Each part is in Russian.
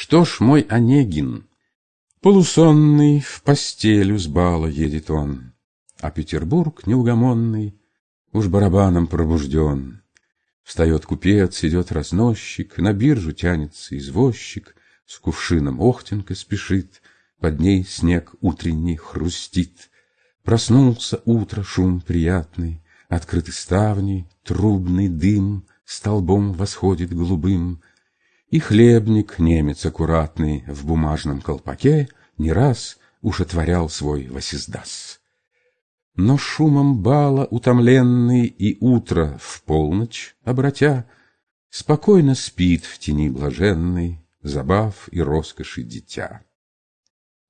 Что ж, мой Онегин, полусонный, в постелю с бала едет он, А Петербург неугомонный уж барабаном пробужден. Встает купец, идет разносчик, на биржу тянется извозчик, С кувшином охтенка спешит, под ней снег утренний хрустит. Проснулся утро шум приятный, Открыты ставни, трубный дым Столбом восходит голубым, И хлебник, немец аккуратный, В бумажном колпаке не раз Уж отворял свой восиздас. Но шумом бала утомленный И утро в полночь обратя, Спокойно спит в тени блаженной Забав и роскоши дитя.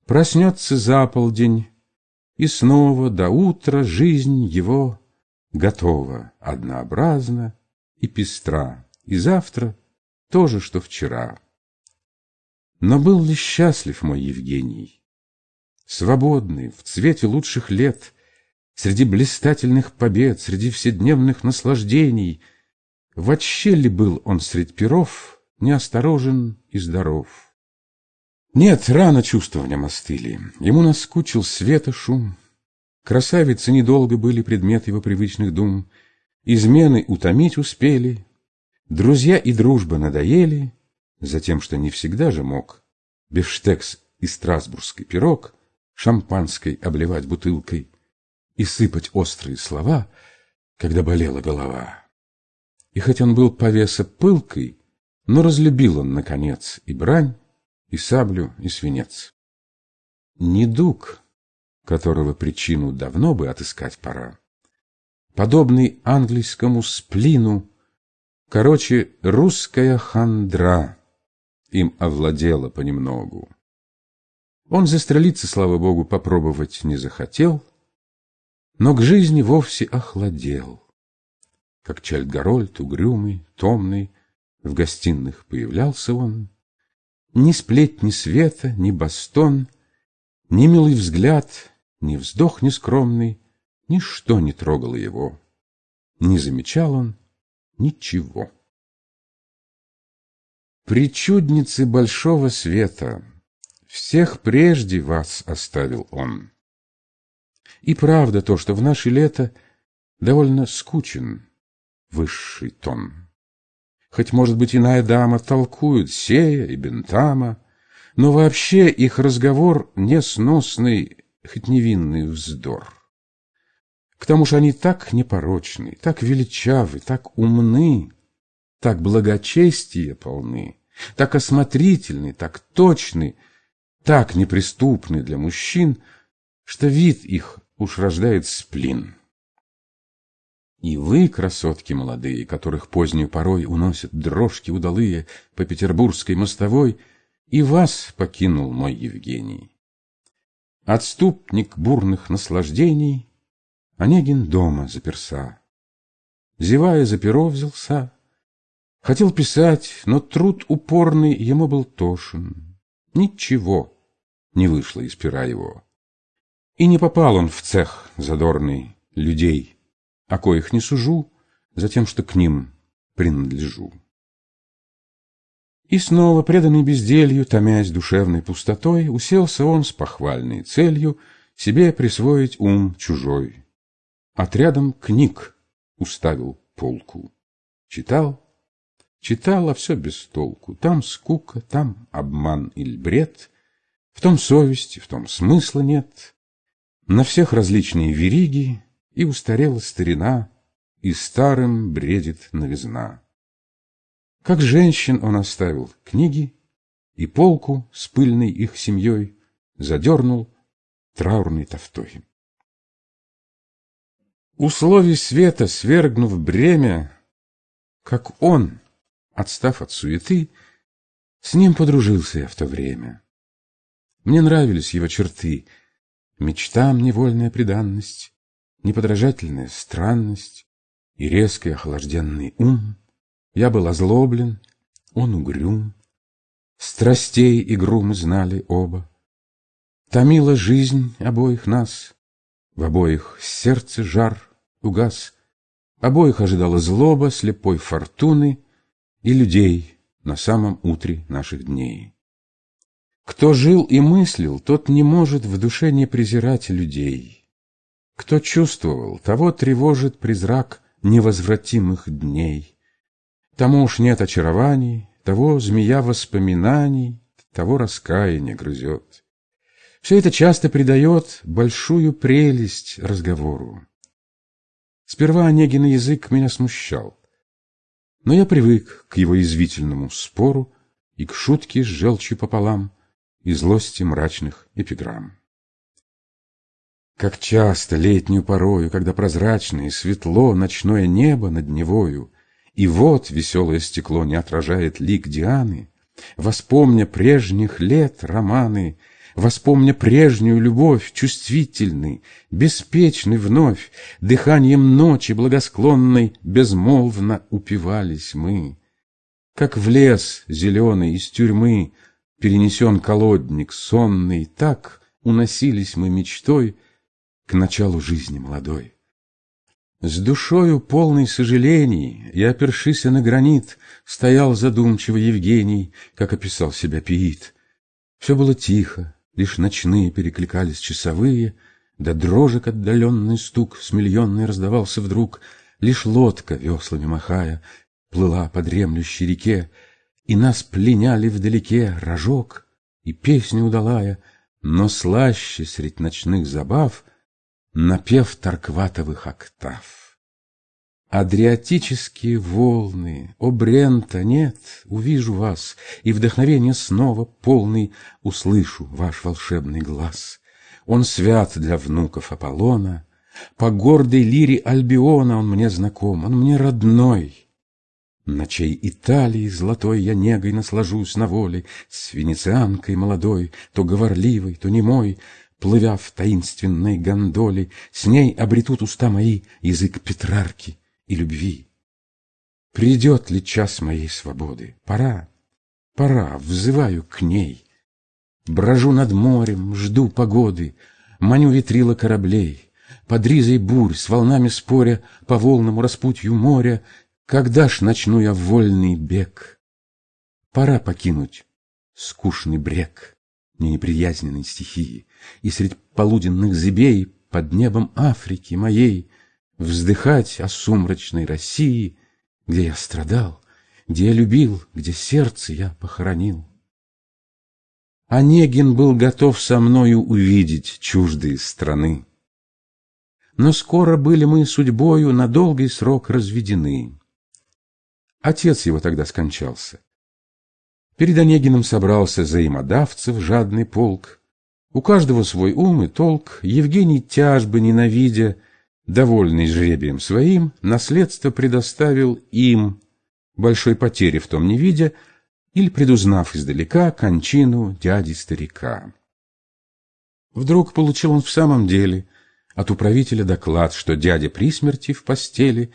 Проснется за полдень, и снова до утра Жизнь его готова, однообразна и пестра, И завтра то же, что вчера. Но был ли счастлив мой Евгений? Свободный, в цвете лучших лет, Среди блистательных побед, Среди вседневных наслаждений, Вообще ли был он средь перов Неосторожен и здоров? Нет, рано чувства в нем остыли, Ему наскучил света шум, Красавицы недолго были предмет его привычных дум, Измены утомить успели, Друзья и дружба надоели, Затем, что не всегда же мог Бифштекс и страсбургский пирог Шампанской обливать бутылкой И сыпать острые слова, Когда болела голова. И хоть он был повеса пылкой, Но разлюбил он, наконец, И брань, и саблю, и свинец. Недуг которого причину давно бы отыскать пора. Подобный английскому сплину, короче, русская хандра им овладела понемногу. Он застрелиться, слава богу, попробовать не захотел, но к жизни вовсе охладел. Как Чальдгарольд, угрюмый, томный, в гостиных появлялся он. Ни сплетни света, ни бастон, ни милый взгляд, ни вздох нескромный, ничто не трогало его. Не замечал он ничего. Причудницы большого света, Всех прежде вас оставил он. И правда то, что в наше лето Довольно скучен высший тон. Хоть, может быть, иная дама толкует Сея и Бентама, Но вообще их разговор несносный хоть невинный вздор. К тому же они так непорочны, так величавы, так умны, так благочестия полны, так осмотрительны, так точны, так неприступны для мужчин, что вид их уж рождает сплин. И вы, красотки молодые, которых позднюю порой уносят дрожки удалые по петербургской мостовой, и вас покинул мой Евгений. Отступник бурных наслаждений, Онегин дома заперся. Зевая за перо взялся, Хотел писать, но труд упорный Ему был тошен. Ничего не вышло из пера его. И не попал он в цех задорный людей, О коих не сужу, за тем, что к ним принадлежу. И снова, преданный безделью, томясь душевной пустотой, уселся он с похвальной целью себе присвоить ум чужой. Отрядом книг уставил полку. Читал, читал, а все без толку. Там скука, там обман или бред, в том совести, в том смысла нет. На всех различные вериги, и устарела старина, и старым бредит новизна. Как женщин он оставил книги и полку с пыльной их семьей задернул траурной тофтой. Условий света свергнув бремя, как он, отстав от суеты, с ним подружился я в то время. Мне нравились его черты, мечтам невольная преданность, неподражательная странность и резкий охлажденный ум. Я был озлоблен, он угрюм. Страстей игру мы знали оба. Томила жизнь обоих нас, В обоих сердце жар угас, Обоих ожидала злоба слепой фортуны И людей на самом утре наших дней. Кто жил и мыслил, тот не может в душе не презирать людей. Кто чувствовал, того тревожит призрак невозвратимых дней. Тому уж нет очарований, того змея воспоминаний, того раскаяние грызет. Все это часто придает большую прелесть разговору. Сперва Онегин язык меня смущал, но я привык к его извительному спору и к шутке с желчью пополам и злости мрачных эпиграмм. Как часто летнюю порою, когда прозрачное и светло ночное небо над Невою, и вот веселое стекло не отражает лик Дианы, воспомня прежних лет романы, воспомня прежнюю любовь, чувствительный, беспечный вновь, дыханием ночи благосклонной безмолвно упивались мы. Как в лес зеленый из тюрьмы перенесен колодник сонный, так уносились мы мечтой к началу жизни молодой. С душою полной сожалений и опершися на гранит, стоял задумчиво Евгений, как описал себя Пиит. Все было тихо, лишь ночные перекликались часовые, да дрожек отдаленный стук с миллионной раздавался вдруг, лишь лодка, веслами махая, плыла по дремлющей реке, и нас пленяли вдалеке рожок и песня удалая, но слаще средь ночных забав напев Таркватовых октав. Адриатические волны, о Брента, нет, увижу вас, и вдохновение снова полный услышу ваш волшебный глаз. Он свят для внуков Аполлона, по гордой лире Альбиона он мне знаком, он мне родной. Ночей Италии золотой я негой наслажусь на воле, С венецианкой молодой, то говорливой, то немой, Плывя в таинственной гондоле, С ней обретут уста мои язык Петрарки и любви. Придет ли час моей свободы? Пора, пора, взываю к ней. Брожу над морем, жду погоды, Маню ветрила кораблей. Под ризой бурь, с волнами споря, По волнам распутью моря, когда ж начну я вольный бег? Пора покинуть скучный брег мне неприязненной стихии, И средь полуденных зыбей под небом Африки моей Вздыхать о сумрачной России, Где я страдал, где я любил, где сердце я похоронил. Онегин был готов со мною увидеть чуждые страны. Но скоро были мы судьбою на долгий срок разведены. Отец его тогда скончался. Перед Онегиным собрался взаимодавцев жадный полк. У каждого свой ум и толк. Евгений тяжбы ненавидя, довольный жребием своим, наследство предоставил им, большой потери в том не видя, или предузнав издалека кончину дяди-старика. Вдруг получил он в самом деле от управителя доклад, что дядя при смерти в постели,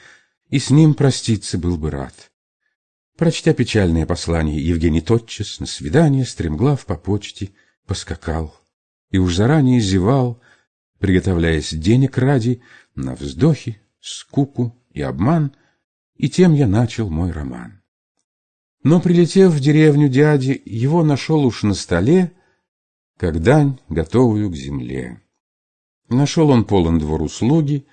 и с ним проститься был бы рад. Прочтя печальное послание, Евгений тотчас на свидание, стремглав по почте, поскакал. И уж заранее зевал, приготовляясь денег ради, на вздохи, скуку и обман, и тем я начал мой роман. Но, прилетев в деревню дяди, его нашел уж на столе, как дань, готовую к земле. Нашел он полон двор услуги,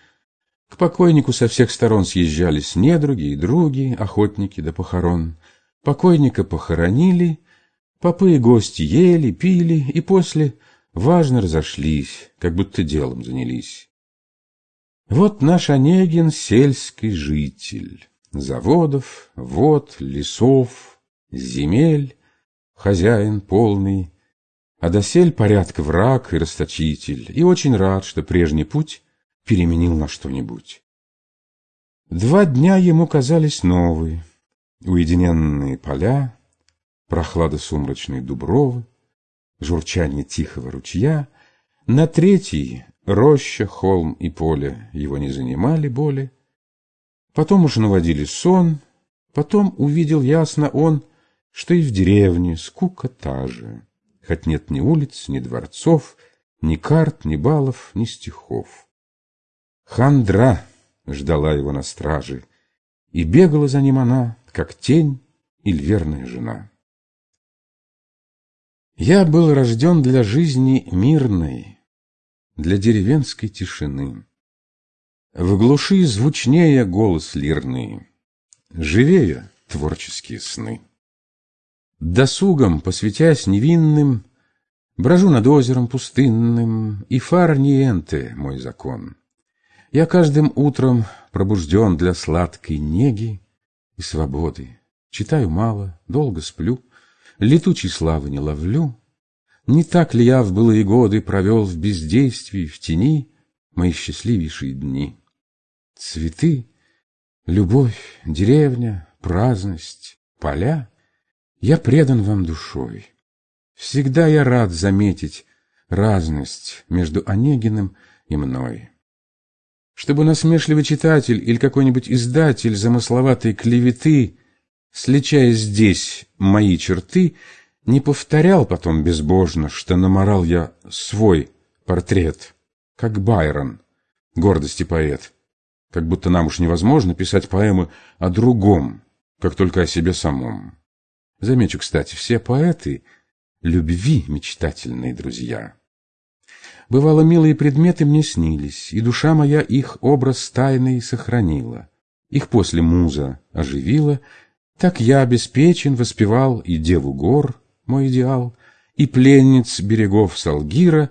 к покойнику со всех сторон съезжались недруги и други, охотники до похорон. Покойника похоронили, попы и гости ели, пили, и после важно разошлись, как будто делом занялись. Вот наш Онегин сельский житель, заводов, вод, лесов, земель, хозяин полный, а досель порядка враг и расточитель, и очень рад, что прежний путь переменил на что-нибудь. Два дня ему казались новые, уединенные поля, прохлада сумрачной дубровы, журчание тихого ручья. На третий роща, холм и поле его не занимали боли. Потом уж наводили сон, потом увидел ясно он, что и в деревне скука та же, хоть нет ни улиц, ни дворцов, ни карт, ни балов, ни стихов. Хандра ждала его на страже, и бегала за ним она, как тень или верная жена. Я был рожден для жизни мирной, для деревенской тишины. В глуши звучнее голос лирный, живее творческие сны. Досугом, посвятясь невинным, Брожу над озером пустынным, И фар ниенте мой закон. Я каждым утром пробужден для сладкой неги и свободы. Читаю мало, долго сплю, Летучей славы не ловлю. Не так ли я в былые годы Провел в бездействии, в тени Мои счастливейшие дни? Цветы, любовь, деревня, праздность, поля — я предан вам душой. Всегда я рад заметить разность между Онегиным и мной. Чтобы насмешливый читатель или какой-нибудь издатель замысловатой клеветы, сличая здесь мои черты, не повторял потом безбожно, что наморал я свой портрет, как Байрон, гордости поэт, как будто нам уж невозможно писать поэмы о другом, как только о себе самом. Замечу, кстати, все поэты — любви мечтательные друзья. Бывало, милые предметы мне снились, и душа моя их образ тайный сохранила. Их после муза оживила, так я обеспечен воспевал и деву гор, мой идеал, и пленниц берегов Салгира.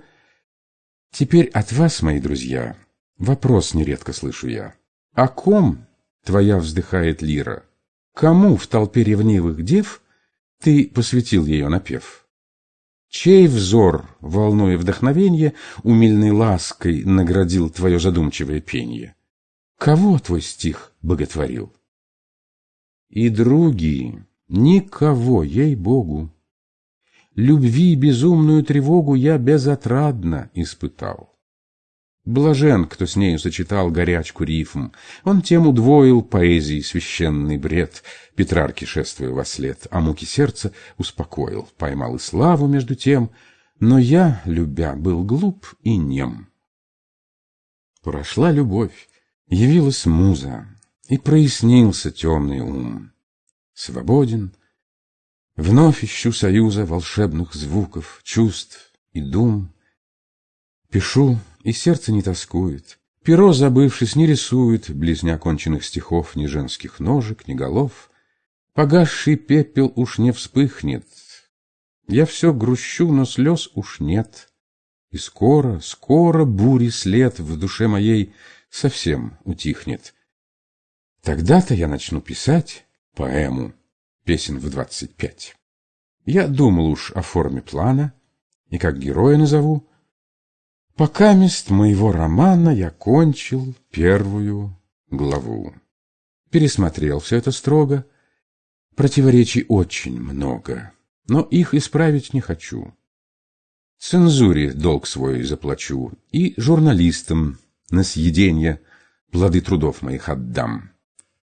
Теперь от вас, мои друзья, вопрос нередко слышу я. О ком твоя вздыхает лира? Кому в толпе ревнивых дев ты посвятил ее напев. Чей взор, волнуя вдохновенье, умильной лаской наградил твое задумчивое пенье? Кого твой стих боготворил? И други, никого, ей-богу, Любви безумную тревогу я безотрадно испытал. Блажен, кто с нею сочетал горячку рифм. Он тем удвоил поэзии священный бред, Петрарки шествуя во след, а муки сердца успокоил, поймал и славу между тем, но я, любя, был глуп и нем. Прошла любовь, явилась муза, и прояснился темный ум. Свободен, вновь ищу союза волшебных звуков, чувств и дум. Пишу и сердце не тоскует. Перо, забывшись, не рисует Близ неоконченных стихов Ни женских ножек, ни голов. Погасший пепел уж не вспыхнет. Я все грущу, но слез уж нет. И скоро, скоро бури след В душе моей совсем утихнет. Тогда-то я начну писать поэму, песен в двадцать пять. Я думал уж о форме плана, и как героя назову, Пока мест моего романа я кончил первую главу. Пересмотрел все это строго. Противоречий очень много, но их исправить не хочу. Цензуре долг свой заплачу и журналистам на съеденье плоды трудов моих отдам.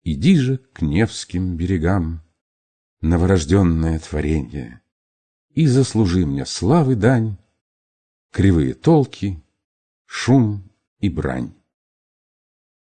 Иди же к Невским берегам, новорожденное творенье, и заслужи мне славы дань, кривые толки, шум и брань.